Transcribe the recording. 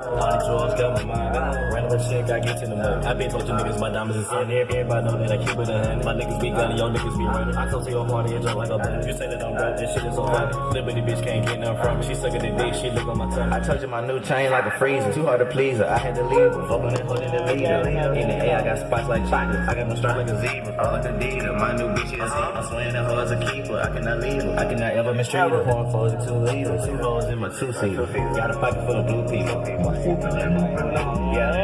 Honey drugs got my mind. Random shit got get in the mud. I been told you niggas my diamonds is in. Everybody know that I keep it a hundred. My niggas be gunning, your niggas be running. I told you your party just like a button. You say that I'm broke, this shit is so funny. Liberty bitch can't get nothing from me. She sucking the dick, she look on my tongue. I told my new chain like a freezer. Too hard to please her. I had to leave her. Fucking and holding the leader. In the air, I got spots like chocolate. I got no strap like a zebra. All like a Adidas. My new bitch is I'm swinging hoe as a keeper. I cannot leave her. I cannot ever mistreat her. Pouring fours and two liters. Two hoes in my two seater. Got a pocket full of blue people. Yeah.